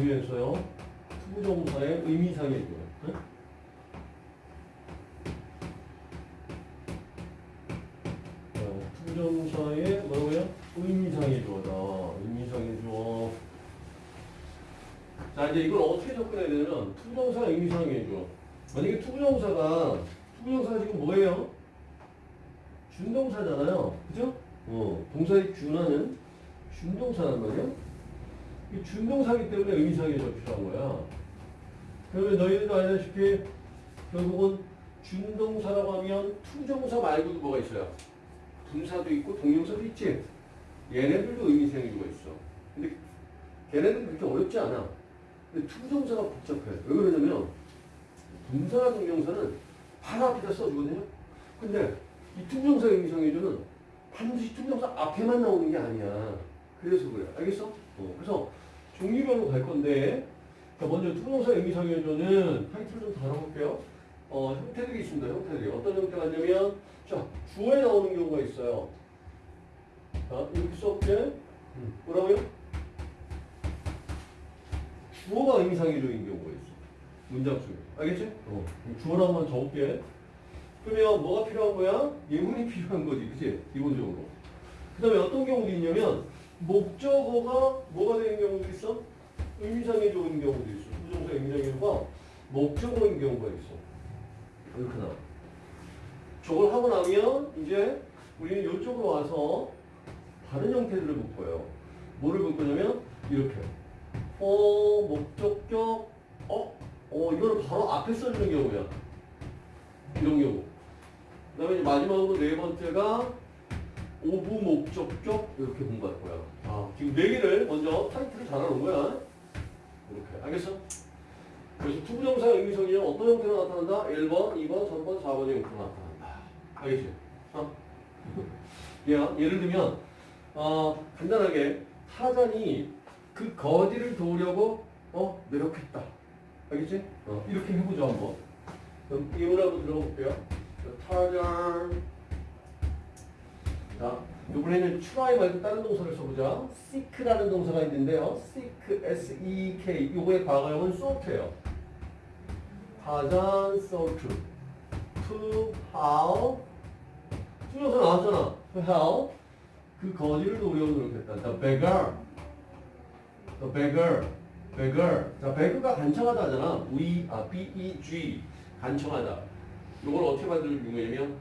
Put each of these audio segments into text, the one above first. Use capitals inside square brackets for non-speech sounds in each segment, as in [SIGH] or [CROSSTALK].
중요했어요. to부정사의 주어. 응? 어, to부정사의 뭐라고요? 의미상의 주어다. 의미상의 주어. 자 이제 이걸 어떻게 접근해야 되냐면 to부정사 의미상의 주어. 만약에 to부정사가 to부정사가 지금 뭐예요? 준동사잖아요. 그죠? 어, 동사에 준하는 준동사란 말이야. 이 준동사기 때문에 의미상의 주어 필요한 거야. 그러면 너희들도 알다시피 결국은 준동사라고 하면 to부정사 말고도 뭐가 있어요? 분사도 있고 동명사도 있지. 얘네들도 의미상의 주어가 있어. 근데 걔네들은 그렇게 어렵지 않아. 근데 to부정사가 복잡해. 왜 그러냐면 분사나 동명사는 바로 앞에다 써주거든요. 근데 이 to부정사 의미상의 주어는 반드시 to부정사 앞에만 나오는 게 아니야. 그래서 그래. 알겠어? 어, 그래서 종류별로 갈 건데 자, 먼저 to부정사 의미상의 주어는 타이틀 좀 다뤄볼게요. 어, 형태들이 있습니다. 형태들이. 어떤 형태가 있냐면 자, 주어에 나오는 경우가 있어요. 자, 이렇게 써볼게. 뭐라고요? 주어가 의미상의 주어인 경우가 있어. 문장 속에. 알겠지? 어. 한번 적을게. 그러면 뭐가 필요한 거야? 예문이 [LAUGHS] 필요한 거지. 그치? 기본적으로. 그 다음에 어떤 경우도 있냐면, 목적어가 뭐가 되는 경우도 있어? 의미상의 조인 경우도 있어. 부정사 의미상의 조가 목적어인 경우가 있어. 나와. 저걸 하고 나면, 이제 우리는 이쪽으로 와서 다른 형태들을 볼 거예요. 뭐를 볼 거냐면, 이렇게. 어, 목적격, 어, 어, 이거는 바로 앞에 써주는 경우야. 이런 경우. 그 다음에 마지막으로 네 번째가 of 목적격 이렇게 공부할 거야. 아, 지금 네 개를 먼저 타이틀을 달아놓은 거야. 이렇게. 알겠어? 그래서 to부정사 의미상의 주어는 어떤 형태로 나타난다? 1번, 2번, 3번, 4번의 형태로 나타난다. 알겠지? 어? [LAUGHS] 예, 예를 들면 어, 간단하게 타잔이 그 거지를 도우려고 어, 노력했다. 알겠지? 어, 이렇게 해보죠 한번. 그럼 이문 한번 들어가 볼게요. 타잔. 자, 이번에는 try 말고 다른 동사를 써보자. seek라는 동사가 있는데요. seek, s-e-k. 요거의 과거형은 sought예요. 타잔 sought. to how. to부정사 나왔잖아. to help. 그 거지를 도우려고 노력했다. The beggar. The beggar. beggar. 자, beggar가 간청하다 하잖아. we, 아, b-e-g. 간청하다. 이걸 어떻게 만들면 유명하냐면,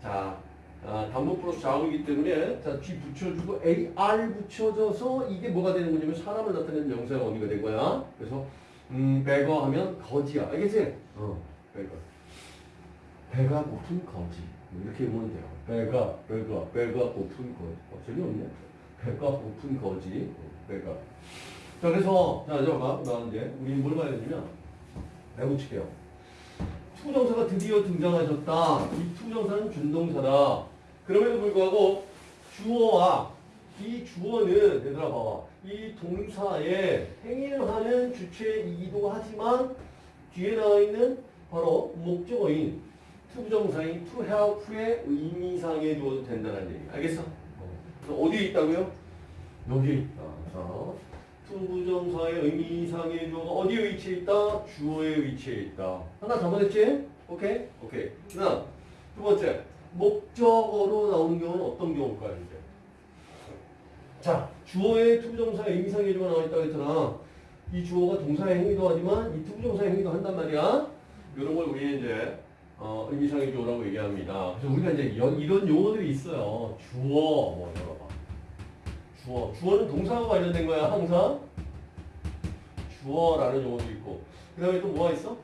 자, 아, 단문 플러스 자음이기 때문에, 자, G 붙여주고, AR 붙여줘서 이게 뭐가 되는 거냐면, 사람을 나타내는 명사의 어미가 된 거야. 그래서, 음, beggar 하면 거지야. 알겠지? 어, beggar. 배가 고픈 거지. 이렇게 보면 돼요. 배가, 배가, 배가 고픈 거지. 어, 재미없네. 배가 고픈 거지. 어, 배가. 자, 그래서, 자, 잠깐만. 나 이제, 우리 뭘 봐야 되냐면, 배우치게요. 투정사가 드디어 등장하셨다. 이 투정사는 준동사다. 그럼에도 불구하고, 주어와 이 주어는, 얘들아 봐봐. 이 동사에 행위하는 주체이기도 하지만, 뒤에 나와 있는 바로 목적어인 to부정사인 to help의 의미상의 주어도 된다는 얘기. 알겠어? 어. 어디에 있다고요? 여기에 있다. 자, to부정사의 의미상의 주어가 어디에 위치해 있다? 주어에 위치해 있다. 하나 잡아냈지? 오케이? 오케이. 그 다음, 두 번째. 목적어로 나오는 경우는 어떤 경우일까요, 이제? 자, 주어에 to부정사의 의미상의 주어가 나와 있다고 했잖아. 이 주어가 동사의 행위도 하지만 이 to부정사의 행위도 한단 말이야. 이런 걸 우리 이제 어, 의미상의 주어라고 얘기합니다. 그래서 우리가 이제 여- 이런 용어들이 있어요. 주어, 뭐 열어봐. 주어. 주어는 동사와 관련된 거야, 항상. 주어라는 용어도 있고. 그 다음에 또 뭐가 있어?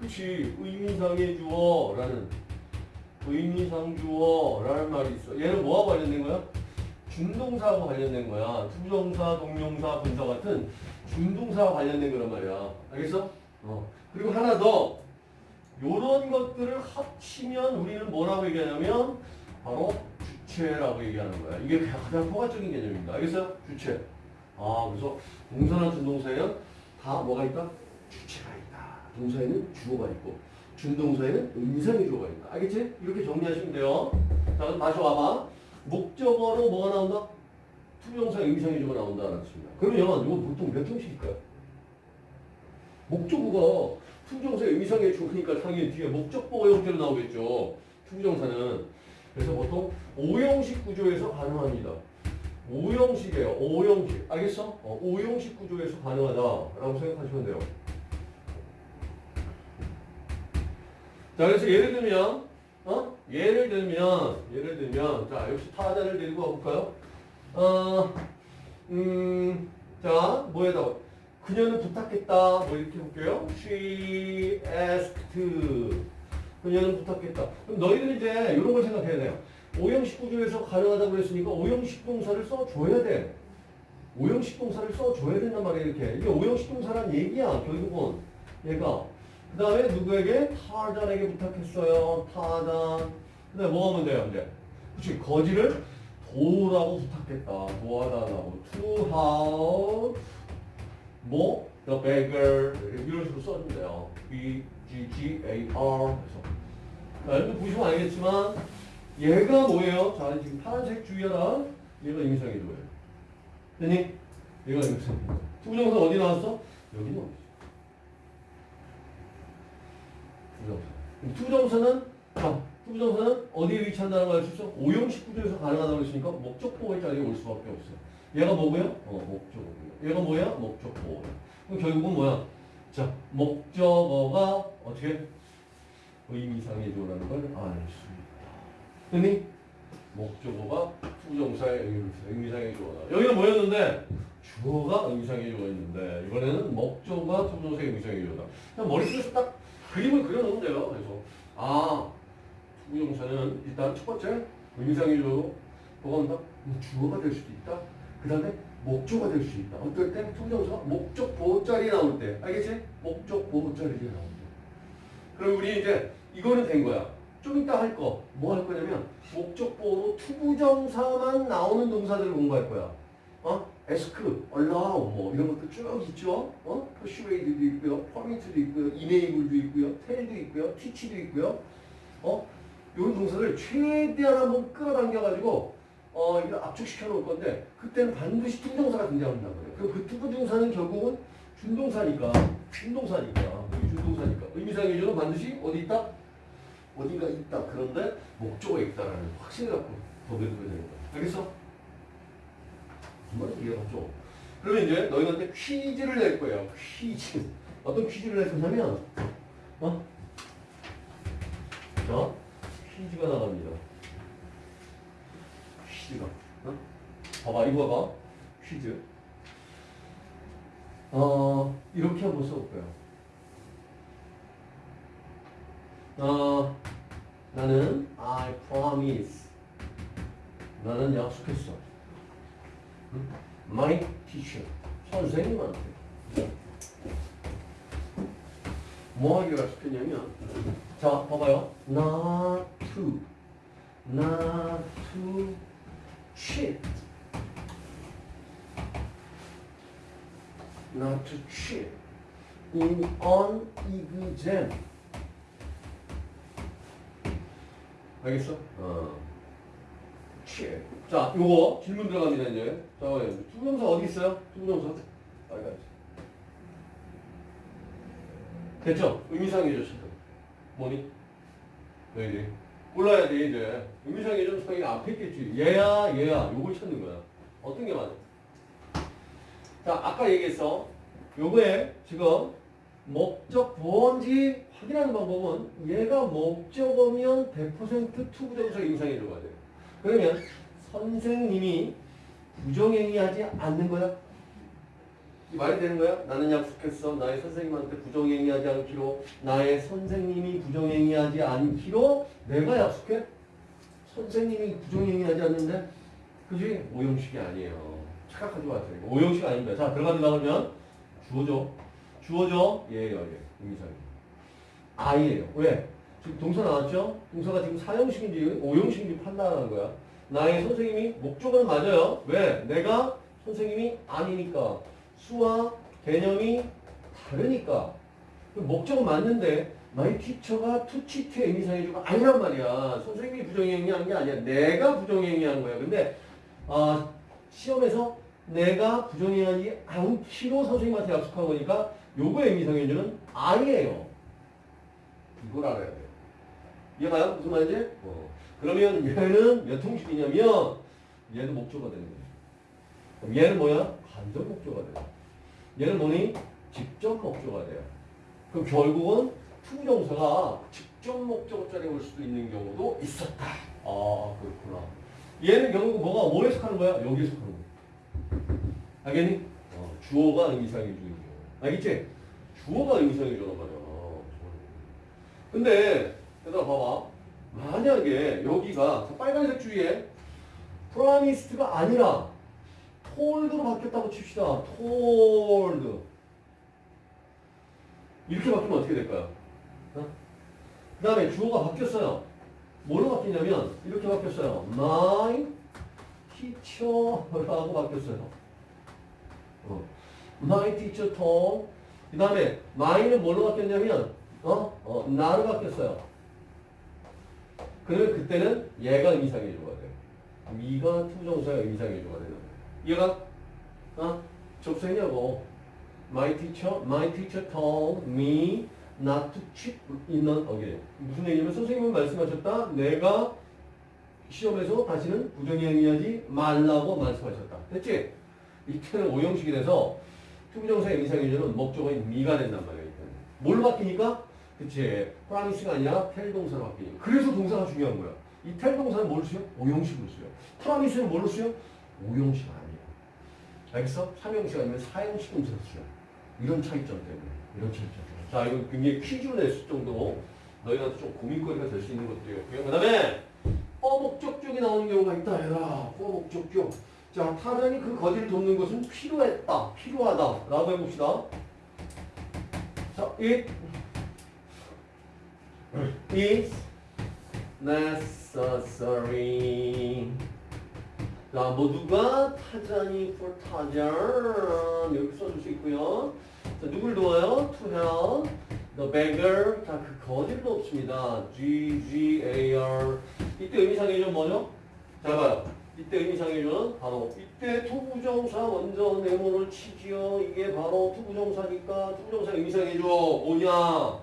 그치. 의미상의 주어라는. 의미상 주어라는 말이 있어. 얘는 뭐와 관련된 거야? 준동사하고 관련된 거야. to부정사, 동명사, 분사 같은 준동사와 관련된 거란 말이야. 알겠어? 어. 그리고 하나 더. 요런 것들을 합치면 우리는 뭐라고 얘기하냐면 바로 주체라고 얘기하는 거야. 이게 가장 포괄적인 개념입니다. 알겠어요? 주체. 아, 그래서 동사나 준동사에는 다 뭐가 있다? 주체가 있다. 동사에는 주어가 있고 준동사에는 의미상의 주어가 있다. 알겠지? 이렇게 정리하시면 돼요. 자, 그럼 다시 와봐. 목적어로 뭐가 나온다? to부정사 의미상의 주어가 나온다. 알았습니다. 그러면 이거 보통 몇 형식일까요? 목적어가 to부정사의 의미상의 주어니까 당연히 뒤에 목적보어 형태로 나오겠죠. to부정사는. 그래서 보통 오형식 구조에서 가능합니다. 오형식이에요. 오형식. 알겠어? 어, 오형식 구조에서 가능하다라고 생각하시면 돼요. 자, 그래서 예를 들면, 어? 예를 들면, 예를 들면, 자, 역시 타자를 데리고 가볼까요? 어, 음, 자, 뭐에다가, 그녀는 부탁했다. 뭐 이렇게 볼게요. She asked. 그녀는 부탁했다. 그럼 너희들은 이제 이런 걸 생각해야 돼요. 오형식 구조에서 가능하다고 그랬으니까 오형식 동사를 써줘야 돼. 오형식 동사를 써줘야 된단 말이야, 이렇게. 이게 오형식 동사란 얘기야, 결국은. 얘가. 그 다음에 누구에게? 타잔에게 부탁했어요. 그 다음에 뭐 하면 돼요, 이제? 그치, 거지를 도우라고 부탁했다. 도와달라고. To help. 뭐? The beggar. 이런 식으로 써주면 돼요. G, G, A, R. 해서. 자, 여러분 보시면 알겠지만, 얘가 뭐예요? 자, 지금 파란색 주의하라. 얘가 임상이죠예요 됐니? 얘가 임상이죠. to부정사 어디 나왔어? 여기 나왔어. to부정사. to부정사는, 자, to부정사는 어디에 위치한다는 걸 알 수 있어? 오형식 구조에서 가능하다고 했으니까 목적 보어의 자리에 올 수밖에 없어요. 얘가 뭐고요? 어, 목적어고요. 얘가 뭐야? 목적 보어. 그럼 결국은 뭐야? 자, 목적어가 어떻게? 의미상의 주어라는 걸 알 수 있다. 됐니? 목적어가 to부정사의 의미- 의미상의 주어다. 여기는 뭐였는데? 주어가 의미상의 주어였는데 이번에는 목적어가 to부정사의 의미상의 주어다. 그냥 머릿속에서 딱 그림을 그려놓으면 돼요. 그래서 아 to부정사는 일단 첫 번째 의미상의 주어 뭐가 온다? 음, 주어가 될 수도 있다. 그 다음에 목적어가 될 수 있다. 어떨 때 to부정사가 목적 보어 자리 나올 때 알겠지? 목적 보어 자리에 나올 때. 그럼 우리 이제 이거는 된 거야. 좀 이따 할 거. 뭐 할 거냐면 목적 보호로 투부정사만 나오는 동사들을 공부할 거야. 어? ask, allow 뭐 이런 것도 쭉 있죠. 어? persuade도 있고요. permit도 있고요. enable도 있고요. tell도 있고요. teach도 있고요. 어? 이런 동사를 최대한 한번 끌어당겨 가지고 어, 이걸 압축시켜 놓을 건데 그때는 반드시 준동사가 등장한단 말이에요. 그럼 그 to부정사는 결국은 준동사니까 준동사니까 준동사니까 의미상의 조는 반드시 어디 있다? 어디가 있다. 그런데 목적어가 있다라는 확신을 갖고 법에 두게 되는 거야. 알겠어? 정말 이해가 죠 그러면 이제 너희한테 퀴즈를 낼 거예요. 퀴즈. 어떤 퀴즈를 낼 거냐면 어? 자, 퀴즈가 나갑니다. 퀴즈가. 어? 봐봐, 이거 봐봐. 퀴즈. 어, 이렇게 한번 써볼 거야. 어, 나는 I promise. 나는 약속했어. 응? My teacher. 선생님한테. 뭐 하기로 약속했냐면, 자, 봐봐요. Not to. Not to cheat. Not to cheat. In an exam. 알겠어? 어. cheat. 자, 요거 질문 들어갑니다, 이제. 자, 투부정사 어디 있어요? 투부정사. 빨간. 됐죠? 의미상의 주어, 지금. 뭐니? 너희들이. 골라야 돼, 이제. 의미상의 주어, 상의 앞에 있겠지. 얘야, 얘야. 요걸 찾는 거야. 어떤 게 맞아? 자, 아까 얘기했어. 요거에 지금 목적 뭔지 확인하는 방법은 얘가 목적어면 100% 투부정사 의미상의 주어야 돼. 그러면 선생님이 부정행위하지 않는 거야? 이 말이 되는 거야? 나는 약속했어. 나의 선생님한테 부정행위하지 않기로. 나의 선생님이 부정행위하지 않기로 내가 약속해? 선생님이 부정행위하지 않는데? 그지? 오형식이 아니에요. 착각하지 마세요. 오형식 아닙니다. 자, 들어간다 그러면 주어죠. 주어죠? 예예요, 예. 의미상의. 아이예요. 왜? 지금 동사 나왔죠? 동사가 지금 사형식인지 오형식인지 판단하는 거야. 나의 선생님이 목적은 맞아요. 왜? 내가 선생님이 아니니까. 수와 개념이 다르니까. 그 목적은 맞는데 마이 티처가 투치트의 의미상해주가 아니란 말이야. 선생님이 부정행위한 게 아니야. 내가 부정행위한 거야. 근데 아, 시험에서 내가 부정해야지 않기로 선생님한테 약속한 거니까 요거의 의미상현주는 I예요. 이걸 알아야 돼요. 이해가요? 무슨 말인지? 어. 그러면 얘는 몇 형식이냐면 얘는 목조가 되는 거예요. 그럼 얘는 뭐야? 간접 목조가 돼요. 얘는 뭐니? 직접 목조가 돼요. 그럼 결국은 투부정사가 직접 목적어짜리 올 수도 있는 경우도 있었다. 아 그렇구나. 얘는 결국 뭐가 뭐 해석하는 거야? 여기 해석하는 거야. 알겠니? 어, 주어가 의미상의 주인 경우. 알겠지? 주어가 의미상의 주어란 말이야. 어, 근데 얘들아 봐봐. 만약에 여기가 빨간색 주위에 프라미스트가 아니라 톨드로 바뀌었다고 칩시다. 톨드. 이렇게 바뀌면 어떻게 될까요? 어? 그 다음에 주어가 바뀌었어요. 뭐로 바뀌냐면 이렇게 바뀌었어요. My teacher라고 바뀌었어요. 어. My teacher told. 그 다음에 my는 뭘로 바뀌었냐면 어? 어, 나로 바뀌었어요. 그러면 그때는 얘가 의미상해줘가 돼요. 미가 투정사가 의미상해줘가 되는 거예요. 이해가? 어? 접수했냐고. My teacher, my teacher told me not to cheat in an again. 무슨 얘기냐면 선생님은 말씀하셨다. 내가 시험에서 다시는 부정행위하지 말라고 말씀하셨다. 됐지? 이때는 오형식이 돼서 투부정사의 의미상의 주어는 목적어인 me가 된단 말이야. 이때는. 뭘 바뀌니까? 그치. promise가 아니라 tell 동사로 바뀌니까. 그래서 동사가 중요한 거야. 이 tell 동사는 뭘로 쓰여? 오형식으로 쓰여. promise는 뭘로 쓰여? 오형식 아니야. 알겠어? 삼형식 아니면 사형식 동사로 쓰여. 이런 차이점 때문에. 이런 차이점 때문에. 자, 이거 굉장히 퀴즈로 냈을 정도로 너희한테 좀 고민거리가 될 수 있는 것들이었고요. 그 다음에 어목적격이 나오는 경우가 있다. 얘들아. 어목적격. 자, 타전이 그 거지를 돕는 것은 필요했다. 필요하다. 라고 해봅시다. 자, it is necessary. 자, 모두가 타잔이 for 타잔 여기 써줄 수 있고요. 자, 누굴 도와요? To help the beggar. 자, 그 거지를 돕습니다. G G A R. 이때 의미상의는 뭐죠? 잘 봐요. 이때 의미상의는 바로 이때 투부정사 먼저 네모를 치지요. 이게 바로 투부정사니까 투부정사 의미상의 주어. 뭐냐?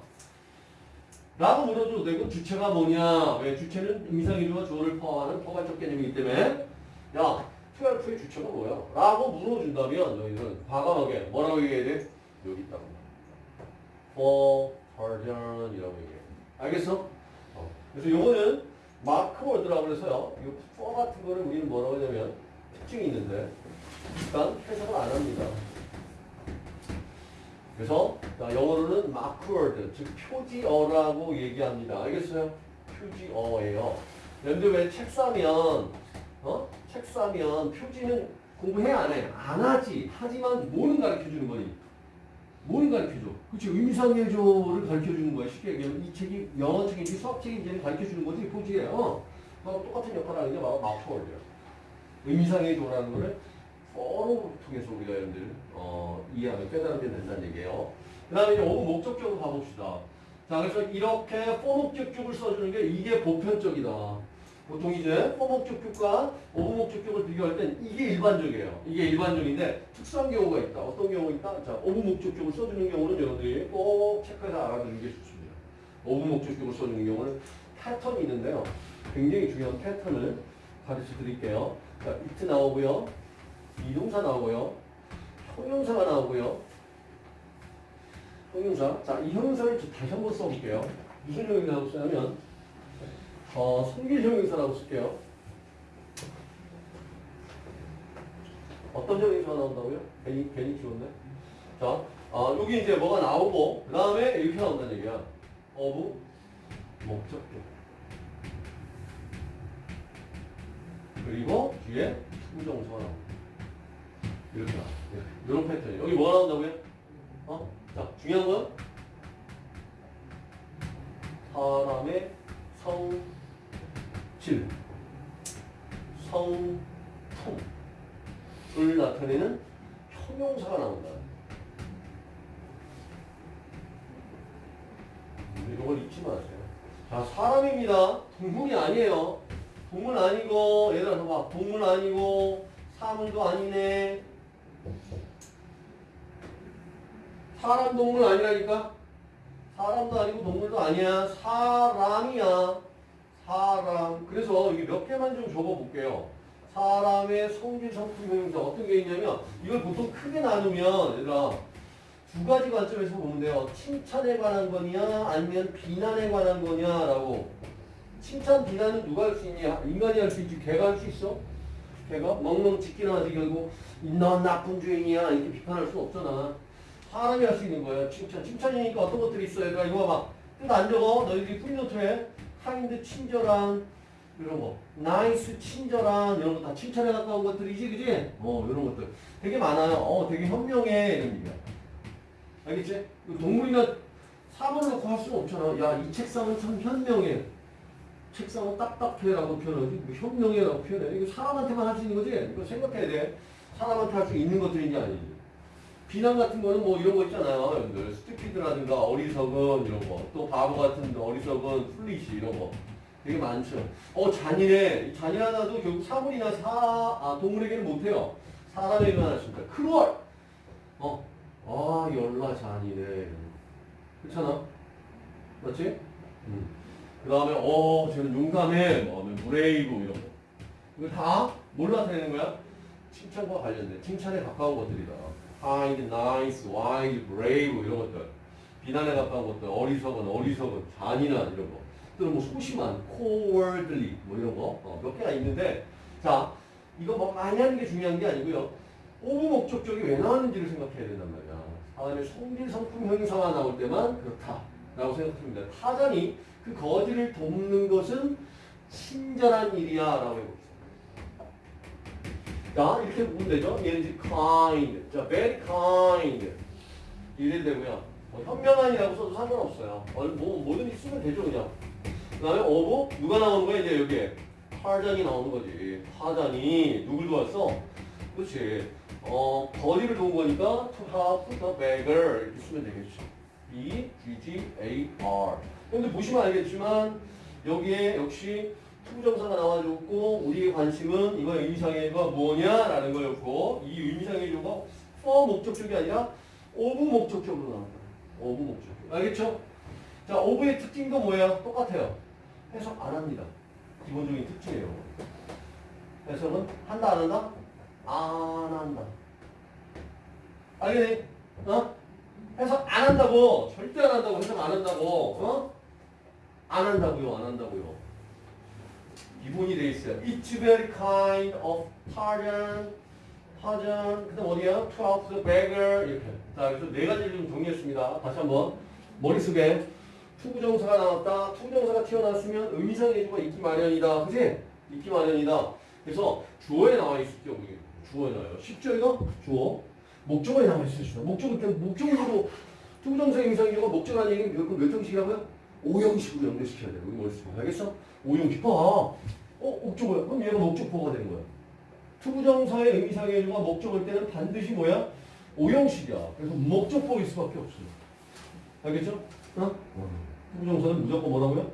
라고 물어줘도 되고 주체가 뭐냐? 왜 주체는 의미상의조와 주어를 포함하는 포괄적 개념이기 때문에 야, 12의 주체가 뭐야? 라고 물어준다면 너희는 과감하게 뭐라고 얘기해야 돼? 여기 있다고. for pardon이라고 얘기해. 알겠어? 어. 그래서 요거는 마크워드라고 해서요. 이 for 같은 거를 우리는 뭐라고 하냐면 특징이 있는데 일단 해석을 안 합니다. 그래서 자, 영어로는 마크워드, 즉 표지어라고 얘기합니다. 알겠어요? 표지어예요. 여러분들 왜 책 사면 어? 책 사면 표지는 공부해 안 해? 안 하지. 하지만 뭐는 가르쳐주는 거니? 뭐는 가르쳐줘? 그치 의미상해조를 가르쳐주는 거야. 쉽게 얘기하면 이 책이 영어 책인지 수학 책인지를 가르쳐주는 거지 표지에. 어? 어, 똑같은 역할을 하는 게 바로 마크워드야. 의미상해조라는 거를 서로 통해서 우리가 여러분들 어, 이해하면 깨달으면 된다는 얘기예요. 그 다음에 이제 of 목적격으로 가봅시다. 자, 그래서 이렇게 for 목적격을 써주는 게 이게 보편적이다. 보통 이제 for 목적격과 of 목적격을 비교할 땐 이게 일반적이에요. 이게 일반적인데 특수한 경우가 있다. 어떤 경우가 있다? 자, of 목적격을 써주는 경우는 여러분들이 꼭 체크해서 알아두는 게 좋습니다. of 목적격을 써주는 경우는 패턴이 있는데요. 굉장히 중요한 패턴을 가르쳐 드릴게요. 자, it 나오고요. 비동사 나오고요. 형용사가 나오고요. 형용사. 자, 이 형용사를 저 다시 한번 써볼게요. 무슨 형용사라고 쓰냐면, 어, 성질 형용사라고 쓸게요. 어떤 형용사가 나온다고요? 괜히, 괜히 키웠네. 자, 아, 여기 이제 뭐가 나오고, 그 다음에 이렇게 나온다는 얘기야. 어부, 목적격. 그리고 뒤에 투정사가 나옵니다. 이렇게 나와. 이런 패턴이. 여기 뭐가 나온다고요? 어? 자, 중요한 건 사람의 성 질, 성품을 나타내는 형용사가 나온다. 이걸 잊지 마세요. 자, 사람입니다. 동물이 아니에요. 동물 아니고, 얘들아, 봐. 동물 아니고, 사물도 아니네. 사람 동물 아니라니까 사람도 아니고 동물도 아니야 사람이야 사람 그래서 이게 몇 개만 좀 적어볼게요 사람의 형용사 어떤 게 있냐면 이걸 보통 크게 나누면 얘들아 두 가지 관점에서 보면 돼요. 칭찬에 관한 거냐 아니면 비난에 관한 거냐라고. 칭찬 비난은 누가 할 수 있냐? 인간이 할 수 있지. 개가 할 수 있어. 걔가 멍멍 짖기나 하지 결국 넌 나쁜 주인이야. 이렇게 비판할 수 없잖아. 사람이 할 수 있는 거야. 칭찬. 칭찬이니까 어떤 것들이 있어? 얘들아 이거 봐봐. 뜻 안 적어. 너희들이 free note에. kind 친절한 이런 거. nice 친절한 이런 거 다 칭찬에 가까운 것들이지 그지? 어 이런 것들. 되게 많아요. 어 되게 현명해 이런 얘기야 알겠지? 그 동물이나 사물을 놓고 할 수는 없잖아. 야 이 책상은 참 현명해. 책상은 딱딱해라고 표현하지. 뭐 현명해라고 표현해. 이거 사람한테만 할 수 있는 거지? 이거 생각해야 돼. 사람한테 할 수 있는 것들인지 아닌지. 비난 같은 거는 뭐 이런 거 있잖아요. 여러분들 stupid라든가 어리석은 이런 거 또 바보 같은 어리석은 foolish 이런 거 되게 많죠. 어 잔인해. 이 잔인하다도 결국 사물이나 사 아, 동물에게는 못해요. 사람에게만 할 수 있다. cruel! 어아 열나 잔인해. 그렇잖아. 맞지? 음. 그 다음에 어 쟤는 용감해. 뭐 하면 brave 이런 거. 이거 다 뭘로 나타내는 거야? 칭찬과 관련된 칭찬에 가까운 것들이다. kind, nice, wise, brave 이런 것들. 비난에 가까운 것들. 어리석은 어리석은 잔인한 이런 거 또는 뭐 소심한 cowardly 뭐 이런 거 몇 개가 있는데 자 이거 뭐 많이 하는 게 중요한 게 아니고요. of 목적격이 왜 나왔는지를 생각해야 된단 말이야. 사람의 성질 성품 형용사가 나올 때만 그렇다 라고 생각합니다. 타잔이 그 거지를 돕는 것은 친절한 일이야 라고 해봅시다. 자 이렇게 보면 되죠? 얘는 이제 kind 자 very kind. 이래 되고요. 뭐 현명한이라고 써도 상관없어요. 어, 뭐 뭐든지 쓰면 되죠 그냥 그 다음에 of 누가 나오는 거야 이제 여기에 타잔이 나오는 거지 타잔이 누굴 도왔어 그렇지 어 거지를 도운 거니까 to help the beggar 이렇게 쓰면 되겠죠 B G G A R 근데 보시면 알겠지만 여기에 역시 투부정사가 나와줬고 우리의 관심은 이거 의미상의 주어가 뭐냐라는 거였고 이 의미상의 주어가 for 목적격이 아니라 of 목적격으로 나왔다. of 목적격. 알겠죠? 자, of의 특징도 뭐예요? 똑같아요. 해석 안 합니다. 기본적인 특징이에요. 해석은 한다 안 한다? 안 한다. 알겠니? 어? 해석 안 한다고 절대 안 한다고 해석 안 한다고 어? 안 한다고요 안 한다고요 기본이 돼 있어요 It's very kind of Tarzan Tarzan 그 다음 어디야? To help the beggar 이렇게 자 그래서 네 가지를 좀 정리했습니다 다시 한번 머릿속에 투부정사가 나왔다 투부정사가 튀어나왔으면 의미상의 주어가 있기 마련이다 그지? 있기 마련이다 그래서 주어에 나와 있을 경우에 주어에 나와요 쉽죠 이거? 주어 목적어에 나와 있어요 주어 목적어 때문에 목적으로 투부정사 의미상의 주어가 목적어라는 얘기는 몇, 몇 형식이라고요? 오형식으로 연결시켜야 돼요. 우리 머릿속에. 알겠어? 오형식. 봐. 어, 목적어야. 그럼 얘가 목적보가 되는 거야. to부정사의 의미상의 주어가 목적어일 때는 반드시 뭐야? 오형식이야. 그래서 목적보일 수밖에 없어요. 알겠죠? 어? to부정사는 무조건 뭐라고요?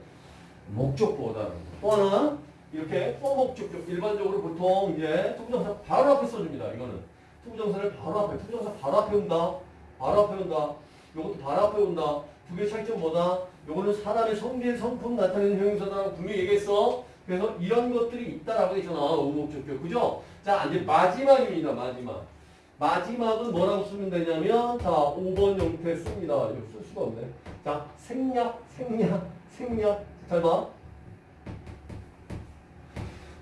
목적보다. 또 하나, 이렇게 for 목적격. 일반적으로 보통 이제 to부정사 바로 앞에 써줍니다. 이거는. to부정사를 바로 앞에, to부정사 바로 앞에 온다. 바로 앞에 온다. 이것도 바로 앞에 온다. 두 개 차이점 뭐다? 요거는 사람의 성질, 성품 나타내는 형용사다라고 분명히 얘기했어. 그래서 이런 것들이 있다라고 했잖아. 우목적격. 그죠? 자, 이제 마지막입니다. 마지막. 마지막은 뭐라고 쓰면 되냐면, 자, 5번 형태 씁니다. 이거 쓸 수가 없네. 자, 생략, 생략, 생략. 잘 봐.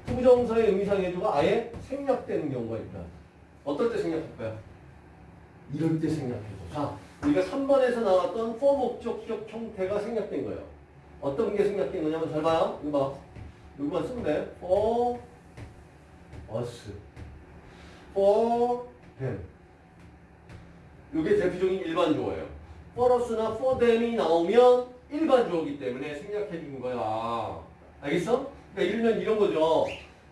to부정사의 의미상의 주어가 아예 생략되는 경우가 있다. 어떨 때 생략할까요? 이럴 때 생략해줘. 자, 우리가 3번에서 나왔던 for 목적격 형태가 생략된 거예요. 어떤 게 생략된 거냐면 잘 봐요. 이거 봐. 이거만 쓰면 돼. for us. for 이게 대표적인 일반 주어예요. for them이 나오면 일반 주어이기 때문에 생략해 준 거야. 알겠어? 그러니까 이러면 이런 거죠.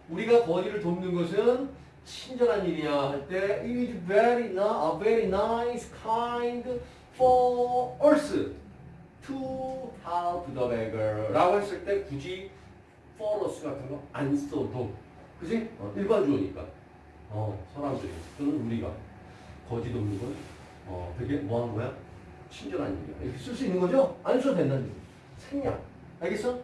우리가 거리를 돕는 것은 친절한 일이야 할 때 it is very na- a very nice kind for us to help the beggar 라고 했을 때 굳이 for us 같은 거 안 써도 그지? 어, 일반 주어니까 어, 사람들이 또는 우리가 거지 돕는 건 어, 되게 뭐한 거야? 친절한 일이야. 이렇게 쓸 수 있는 거죠? 안 써도 된다는 얘기. 생략. 알겠어?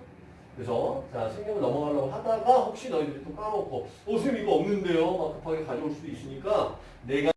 그래서 자 생략을 넘어가려고 하다가 혹시 너희들이 또 까먹고 어 선생님 이거 없는데요? 막 급하게 가져올 수도 있으니까 내가